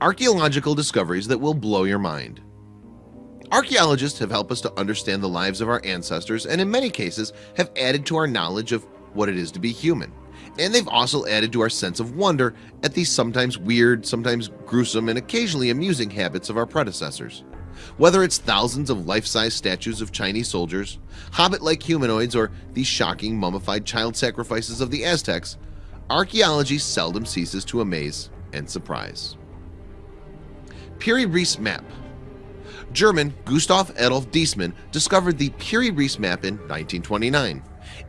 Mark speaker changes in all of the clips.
Speaker 1: Archaeological discoveries that will blow your mind. Archaeologists have helped us to understand the lives of our ancestors and in many cases have added to our knowledge of what it is to be human. And they've also added to our sense of wonder at these sometimes weird sometimes gruesome and occasionally amusing habits of our predecessors. Whether it's thousands of life-size statues of Chinese soldiers hobbit-like humanoids or these shocking mummified child sacrifices of the Aztecs archaeology seldom ceases to amaze and surprise Piri Reis map. German Gustav Adolf Deissmann discovered the Piri Reis map in 1929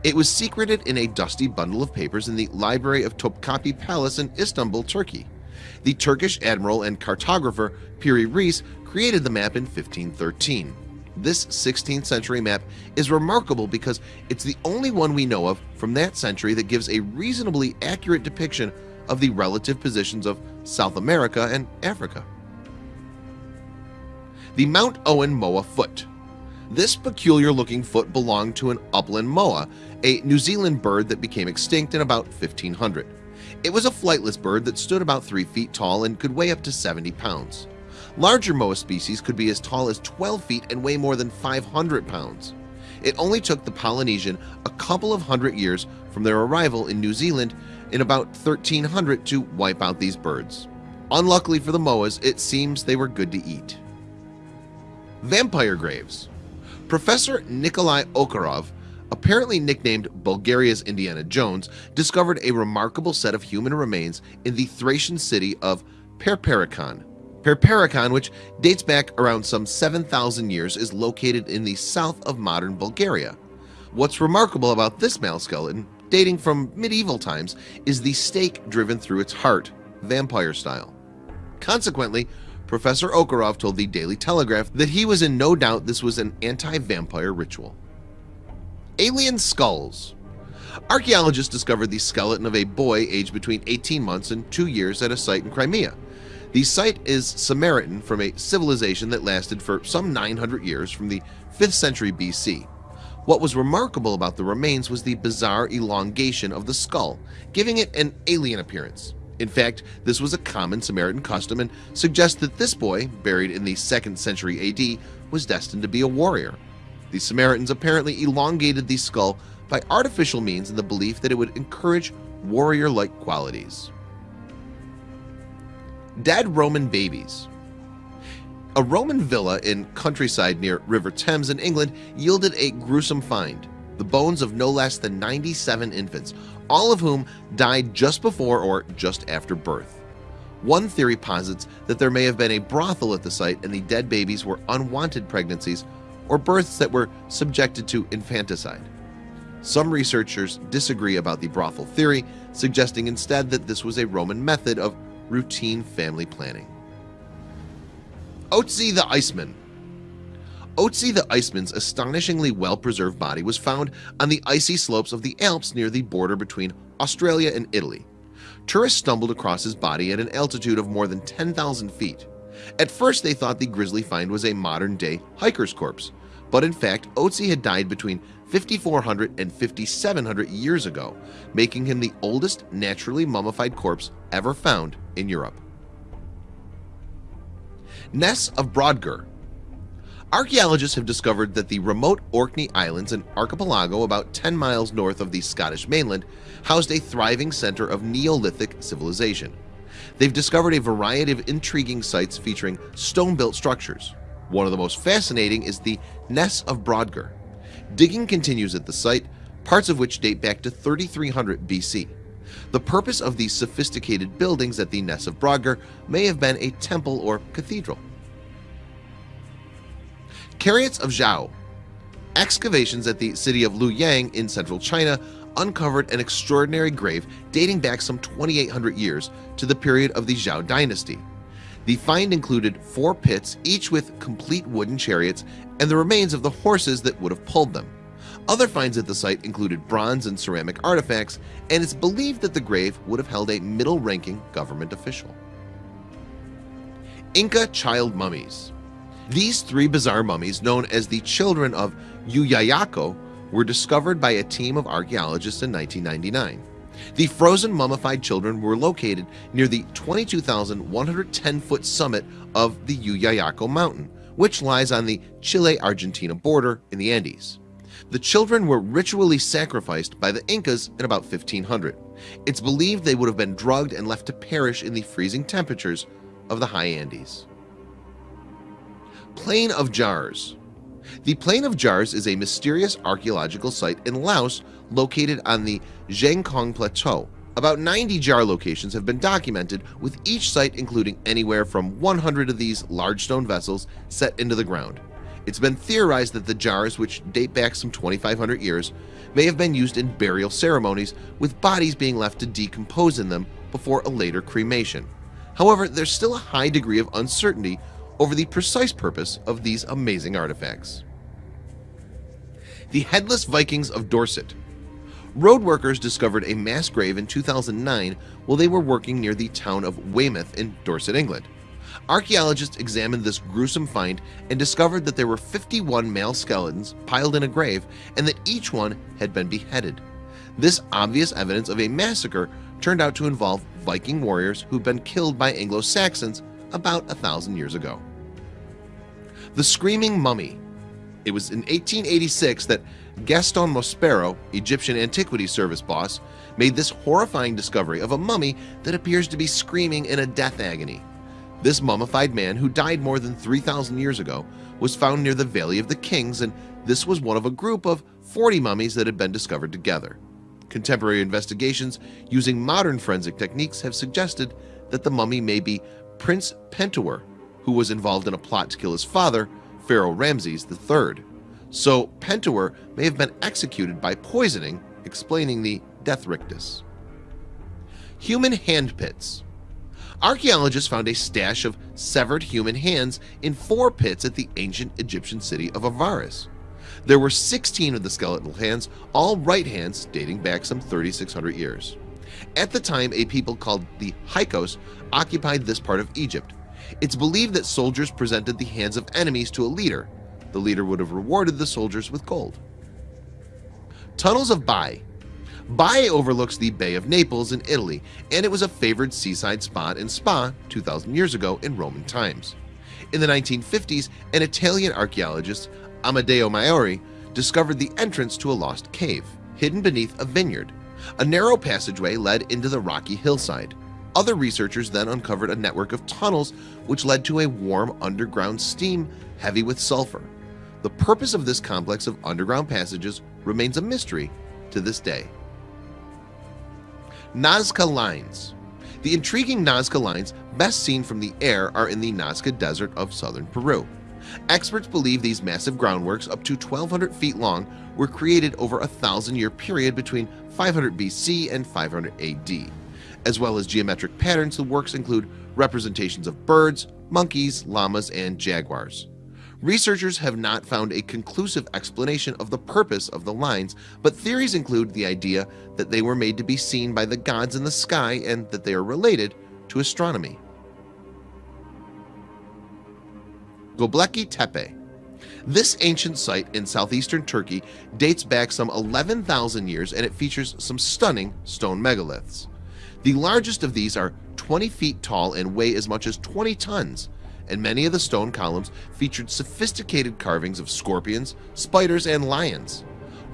Speaker 1: it was secreted in a dusty bundle of papers in the library of Topkapi Palace in Istanbul, Turkey. The Turkish admiral and cartographer Piri Reis created the map in 1513 this 16th century map is remarkable because it's the only one we know of from that century that gives a reasonably accurate depiction of the relative positions of South America and Africa the Mount Owen Moa foot. This peculiar looking foot belonged to an upland moa a New Zealand bird that became extinct in about 1500 it was a flightless bird that stood about three feet tall and could weigh up to 70 pounds. Larger moa species could be as tall as 12 feet and weigh more than 500 pounds. It only took the Polynesian a couple of hundred years from their arrival in New Zealand in about 1300 to wipe out these birds. Unluckily for the moas it seems they were good to eat vampire graves. Professor Nikolai Ovcharov, apparently nicknamed Bulgaria's Indiana Jones discovered a remarkable set of human remains in the Thracian city of Perperikon Perperikon which dates back around some 7,000 years is located in the south of modern Bulgaria. What's remarkable about this male skeleton dating from medieval times is the stake driven through its heart vampire style. Consequently Professor Ovcharov told the Daily Telegraph that he was in no doubt this was an anti-vampire ritual. Alien skulls. Archaeologists discovered the skeleton of a boy aged between 18 months and two years at a site in Crimea. The site is Sarmatian from a civilization that lasted for some 900 years from the 5th century BC what was remarkable about the remains was the bizarre elongation of the skull giving it an alien appearance in fact this was a common Sarmatian custom and suggests that this boy buried in the 2nd century AD was destined to be a warrior. The Sarmatians apparently elongated the skull by artificial means in the belief that it would encourage warrior-like qualities. Dead Roman babies. A Roman villa in countryside near River Thames in England yielded a gruesome find the bones of no less than 97 infants all of whom died just before or just after birth. One theory posits that there may have been a brothel at the site and the dead babies were unwanted pregnancies or births that were subjected to infanticide. Some researchers disagree about the brothel theory suggesting instead that this was a Roman method of routine family planning. Otzi the Iceman Otzi the Iceman's astonishingly well-preserved body was found on the icy slopes of the Alps near the border between Austria and Italy. Tourists stumbled across his body at an altitude of more than 10,000 feet. At first they thought the grisly find was a modern-day hiker's corpse but in fact Otzi had died between 5400 and 5700 years ago making him the oldest naturally mummified corpse ever found in Europe. Ness of Brodgar Archaeologists have discovered that the remote Orkney Islands an archipelago about 10 miles north of the Scottish mainland housed a thriving center of Neolithic civilization. They've discovered a variety of intriguing sites featuring stone-built structures. One of the most fascinating is the Ness of Brodgar digging continues at the site parts of which date back to 3300 BC the purpose of these sophisticated buildings at the Ness of Brodgar may have been a temple or cathedral Chariots of Zhou. Excavations at the city of Luoyang in central China uncovered an extraordinary grave dating back some 2800 years to the period of the Zhou dynasty. The find included four pits each with complete wooden chariots and the remains of the horses that would have pulled them. Other finds at the site included bronze and ceramic artifacts and it's believed that the grave would have held a middle-ranking government official. Inca child mummies these three bizarre mummies known as the children of Llullaillaco were discovered by a team of archaeologists in 1999 The frozen mummified children were located near the 22,110 foot summit of the Llullaillaco mountain which lies on the Chile-Argentina border in the Andes. The children were ritually sacrificed by the Incas in about 1500 it's believed they would have been drugged and left to perish in the freezing temperatures of the high Andes Plain of Jars. The Plain of Jars is a mysterious archaeological site in Laos located on the Xiangkhouang Plateau. About 90 jar locations have been documented with each site including anywhere from 100 of these large stone vessels set into the ground. It's been theorized that the jars which date back some 2,500 years may have been used in burial ceremonies with bodies being left to decompose in them before a later cremation. However, there's still a high degree of uncertainty over the precise purpose of these amazing artifacts. The Headless Vikings of Dorset. Road workers discovered a mass grave in 2009 while they were working near the town of Weymouth in Dorset, England. Archaeologists examined this gruesome find and discovered that there were 51 male skeletons piled in a grave and that each one had been beheaded. This obvious evidence of a massacre turned out to involve Viking warriors who'd been killed by Anglo-Saxons about a thousand years ago The Screaming Mummy It was in 1886 that Gaston Maspero, Egyptian Antiquities Service boss, made this horrifying discovery of a mummy that appears to be screaming in a death agony this mummified man who died more than 3,000 years ago was found near the Valley of the Kings and this was one of a group of 40 mummies that had been discovered together. Contemporary investigations using modern forensic techniques have suggested that the mummy may be Prince Pentuer who was involved in a plot to kill his father Pharaoh Ramses III. So Pentuer may have been executed by poisoning explaining the death rictus. Human hand pits Archaeologists found a stash of severed human hands in four pits at the ancient Egyptian city of Avaris. There were 16 of the skeletal hands, all right hands dating back some 3,600 years. At the time, a people called the Hyksos occupied this part of Egypt. It's believed that soldiers presented the hands of enemies to a leader. The leader would have rewarded the soldiers with gold. Tunnels of Baiae Baiae overlooks the Bay of Naples in Italy and it was a favored seaside spot in Spa 2,000 years ago in Roman times. In the 1950s, an Italian archaeologist, Amedeo Maiuri, discovered the entrance to a lost cave, hidden beneath a vineyard. A narrow passageway led into the rocky hillside. Other researchers then uncovered a network of tunnels which led to a warm underground steam heavy with sulfur. The purpose of this complex of underground passages remains a mystery to this day. Nazca Lines The intriguing Nazca Lines best seen from the air are in the Nazca Desert of southern Peru Experts believe these massive groundworks up to 1200 feet long were created over a thousand year period between 500 BC and 500 AD as well as geometric patterns the works include representations of birds monkeys llamas and jaguars. Researchers have not found a conclusive explanation of the purpose of the lines but theories include the idea that they were made to be seen by the gods in the sky and that they are related to astronomy. Göbekli Tepe. This ancient site in southeastern Turkey dates back some 11,000 years and it features some stunning stone megaliths the largest of these are 20 feet tall and weigh as much as 20 tons and many of the stone columns featured sophisticated carvings of scorpions, spiders, and lions.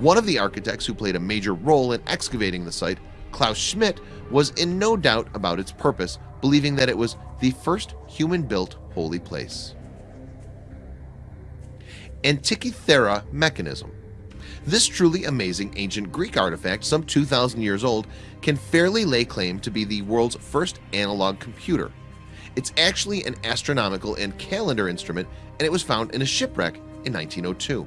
Speaker 1: One of the architects who played a major role in excavating the site, Klaus Schmidt, was in no doubt about its purpose, believing that it was the first human-built holy place. Antikythera mechanism this truly amazing ancient Greek artifact some 2,000 years old can fairly lay claim to be the world's first analog computer. It's actually an astronomical and calendar instrument and it was found in a shipwreck in 1902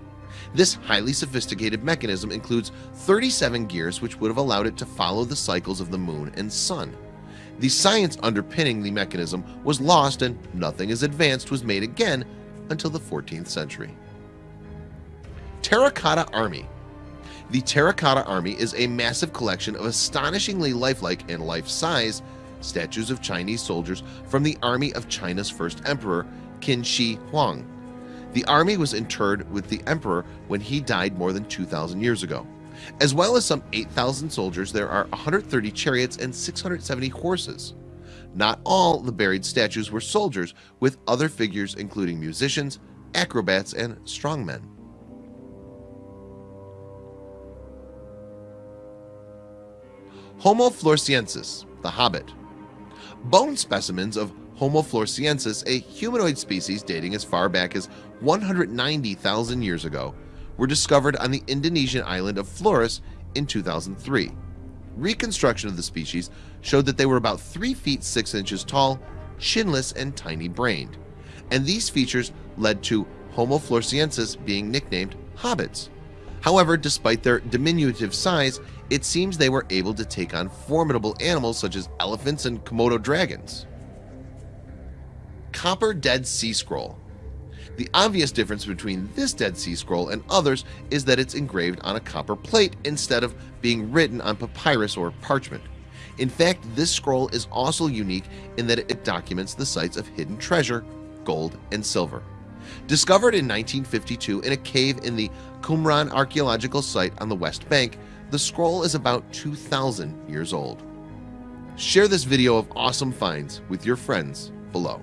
Speaker 1: this highly sophisticated mechanism includes 37 gears which would have allowed it to follow the cycles of the moon and sun. The science underpinning the mechanism was lost and nothing as advanced was made again until the 14th century Terracotta Army The Terracotta Army is a massive collection of astonishingly lifelike and life-size statues of Chinese soldiers from the army of China's first emperor Qin Shi Huang the army was interred with the emperor when he died more than 2,000 years ago As well as some 8,000 soldiers, there are 130 chariots and 670 horses. Not all the buried statues were soldiers, with other figures including musicians, acrobats, and strongmen. Homo floresiensis, the Hobbit Bone specimens of Homo floresiensis, a humanoid species dating as far back as 190,000 years ago, were discovered on the Indonesian island of Flores in 2003. Reconstruction of the species showed that they were about 3 feet 6 inches tall, chinless, and tiny-brained, and these features led to Homo floresiensis being nicknamed hobbits. However, despite their diminutive size, it seems they were able to take on formidable animals such as elephants and Komodo dragons. Copper Dead Sea Scroll the obvious difference between this Dead Sea Scroll and others is that it's engraved on a copper plate instead of being written on papyrus or parchment. In fact, this scroll is also unique in that it documents the sites of hidden treasure, gold, and silver. Discovered in 1952 in a cave in the Qumran archaeological site on the West Bank, the scroll is about 2,000 years old. Share this video of awesome finds with your friends below.